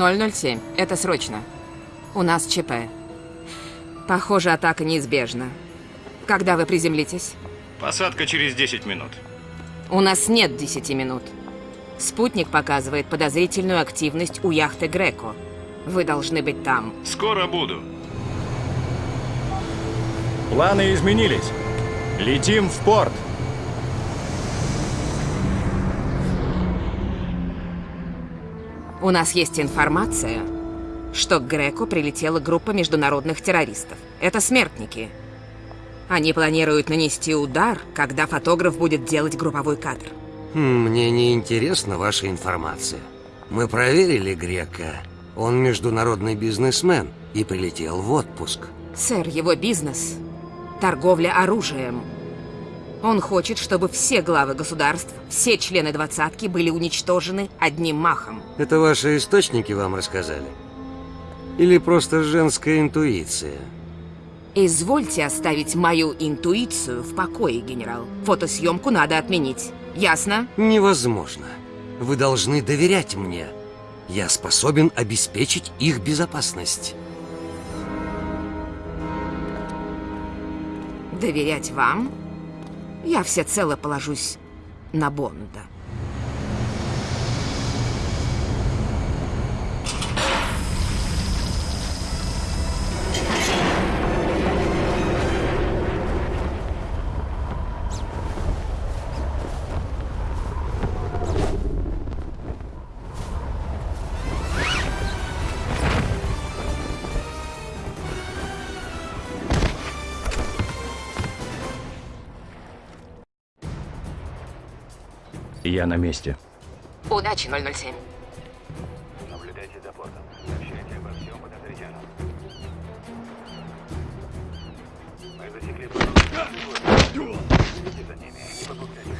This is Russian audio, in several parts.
007. Это срочно. У нас ЧП. Похоже, атака неизбежна. Когда вы приземлитесь? Посадка через 10 минут. У нас нет 10 минут. Спутник показывает подозрительную активность у яхты Греко. Вы должны быть там. Скоро буду. Планы изменились. Летим в порт. У нас есть информация, что к Греко прилетела группа международных террористов. Это смертники. Они планируют нанести удар, когда фотограф будет делать групповой кадр. Хм, Мне не интересна ваша информация. Мы проверили Грека. Он международный бизнесмен и прилетел в отпуск. Сэр, его бизнес – торговля оружием. Он хочет, чтобы все главы государств, все члены двадцатки были уничтожены одним махом. Это ваши источники вам рассказали? Или просто женская интуиция? Извольте оставить мою интуицию в покое, генерал. Фотосъемку надо отменить. Ясно? Невозможно. Вы должны доверять мне. Я способен обеспечить их безопасность. Доверять вам? Я всецело положусь на Бонда. Я на месте. Удачи, 007. Наблюдайте за портом. Сообщайте обо всем подозрительном. Мы засекли Следите за ними. Не попускайте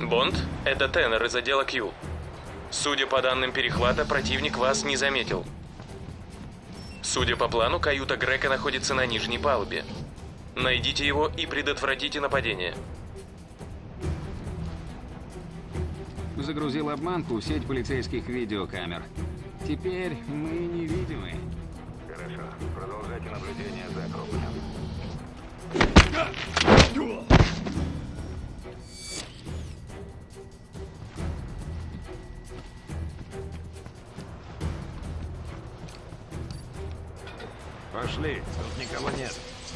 Бонд, это Теннер из отдела Q. Судя по данным перехвата, противник вас не заметил. Судя по плану, каюта Грека находится на нижней палубе. Найдите его и предотвратите нападение. Загрузил обманку в сеть полицейских видеокамер. Теперь мы невидимы. Хорошо. Продолжайте наблюдение за Акрополем. Пошли, тут никого нет.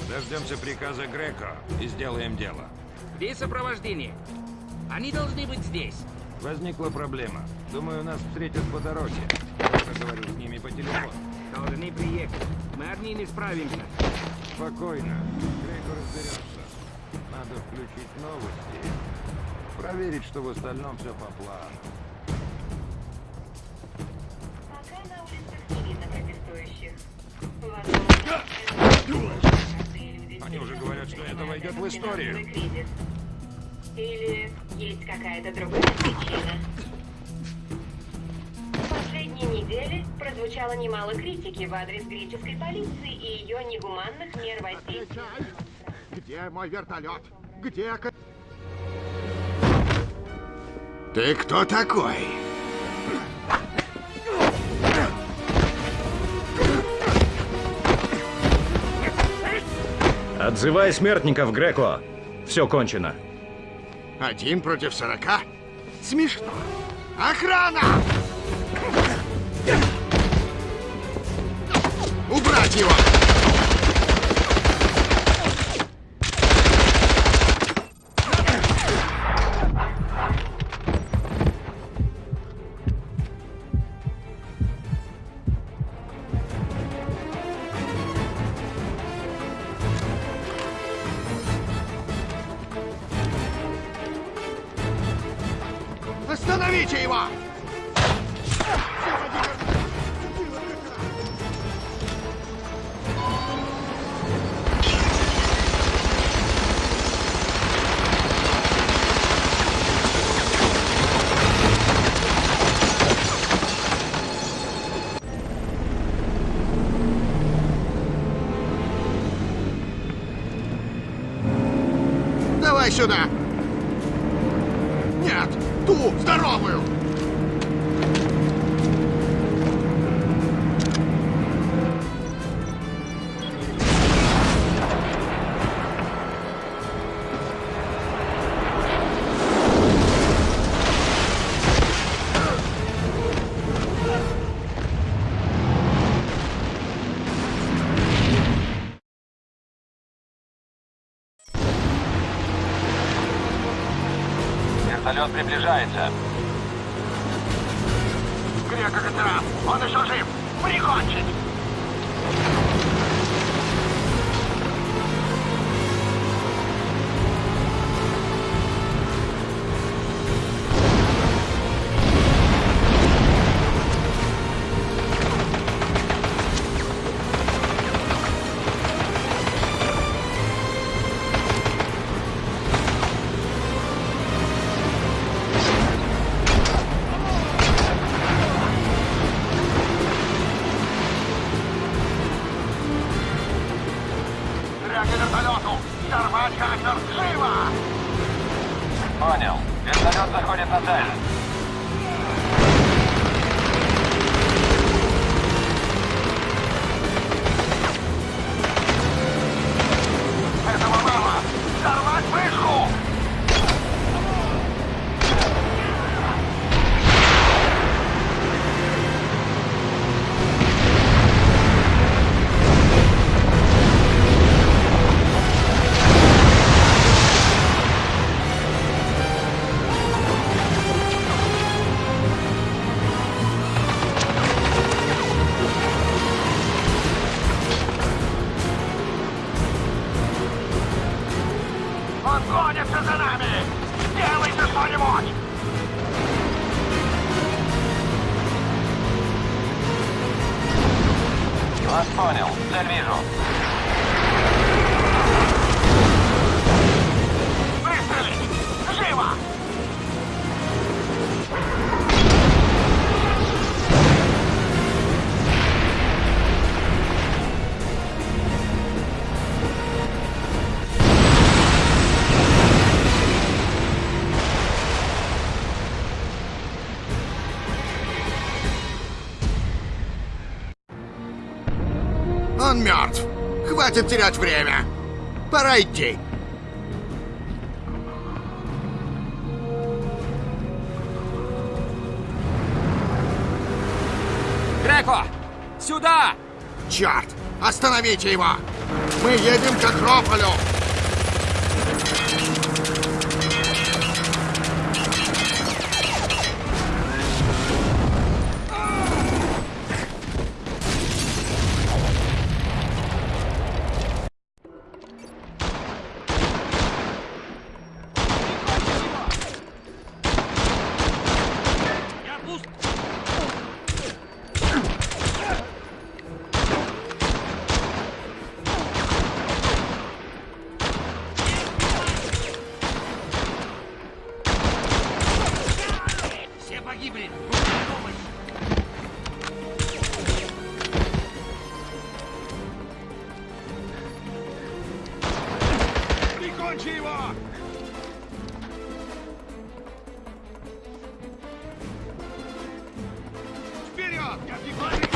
Дождемся приказа Греко и сделаем дело. Где сопровождение? Они должны быть здесь. Возникла проблема. Думаю, нас встретят по дороге. Я поговорю с ними по телефону. Должны приехать. Мы одни не справимся. Спокойно. Греко разберется. Надо включить новости. Проверить, что в остальном все по плану. Пока на улицах не видно протестующих. Возможно, Они уже говорят, что это войдет в историю. Или есть какая-то другая причина? В последние недели прозвучало немало критики в адрес греческой полиции и ее негуманных мер воздействия. Где мой вертолет? Где... Ты кто такой? Отзывай смертников, Греко. Все кончено. Один против сорока? Смешно. Охрана! Убрать его! Остановите его! Сюда! Ту, здоровую! Грека-катера! Он еще жив! Прикончить! Понял. Вертолет заходит на цель. Понял. Хватит терять время. Пора идти. Греко! Сюда! Черт! Остановите его! Мы едем к Акрополю! Вперед! как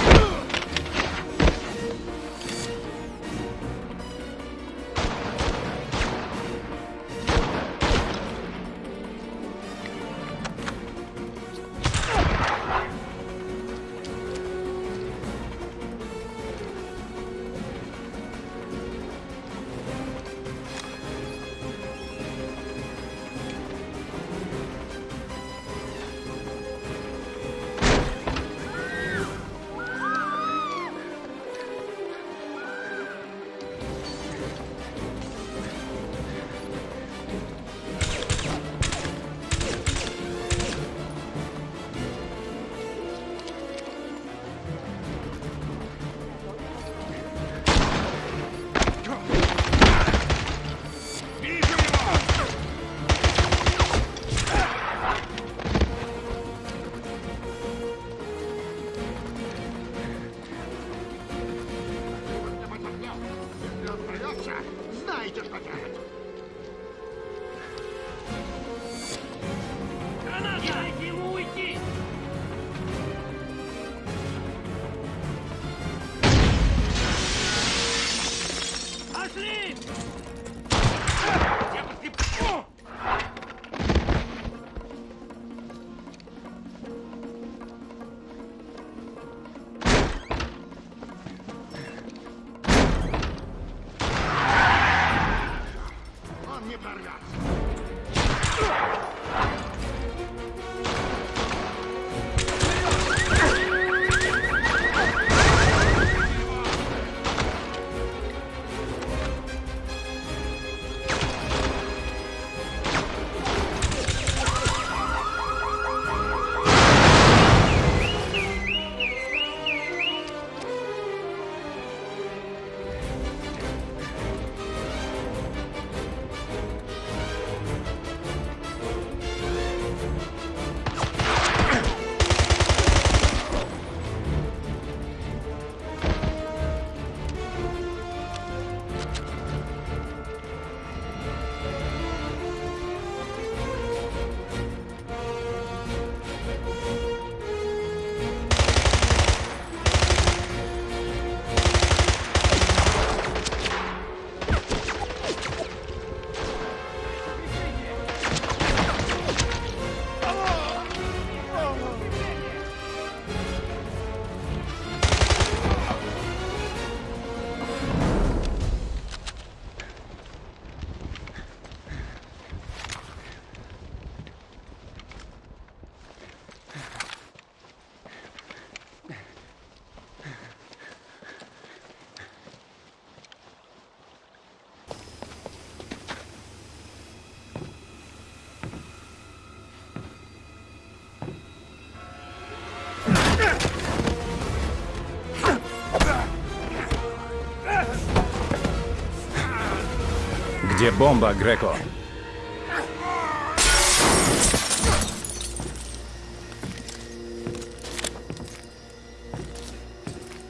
Бомба, Греко.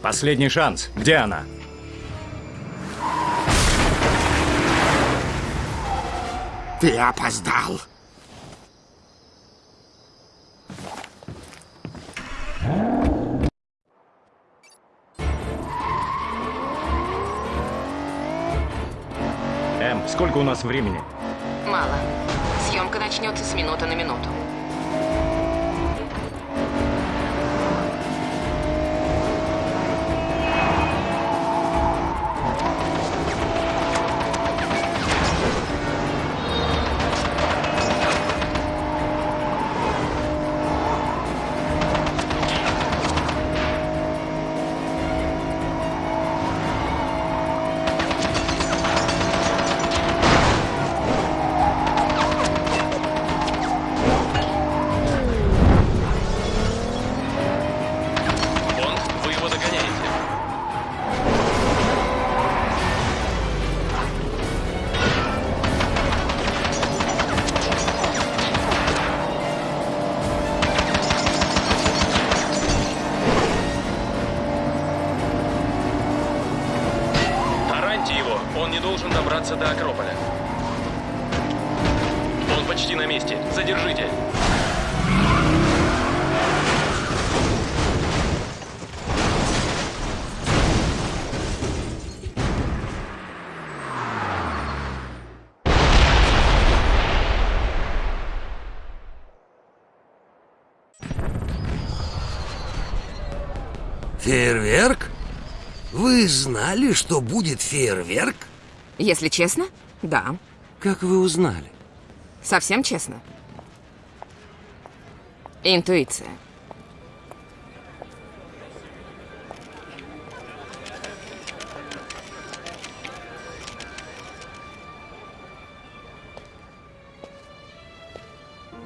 Последний шанс. Где она? Ты опоздал. У нас времени? Мало. Съемка начнется с минуты на минуту. До Акрополя. Он почти на месте, задержите. Фейерверк? Вы знали, что будет фейерверк? Если честно, да. Как вы узнали? Совсем честно. Интуиция.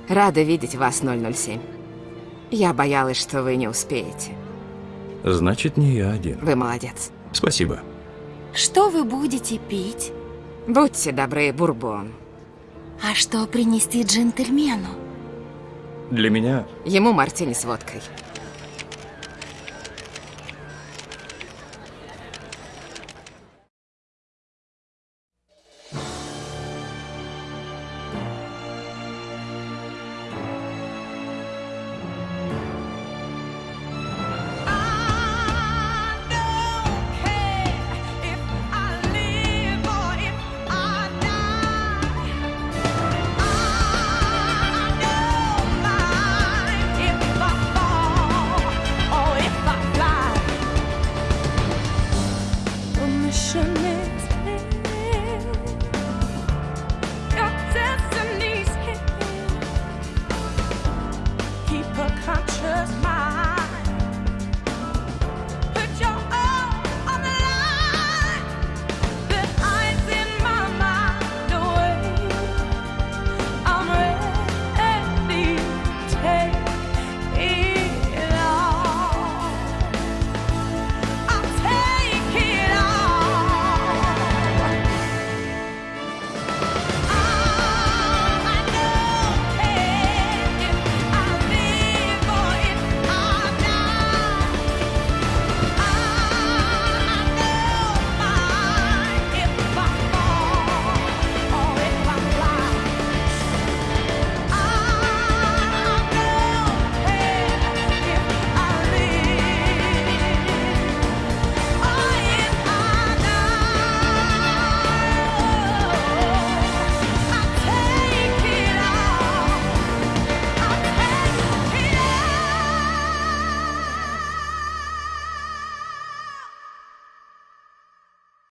Рада видеть вас, 007. Я боялась, что вы не успеете. Значит, не я один. Вы молодец. Спасибо. Что вы будете пить? Будьте добры, бурбон. А что принести джентльмену? Для меня Ему мартини с водкой.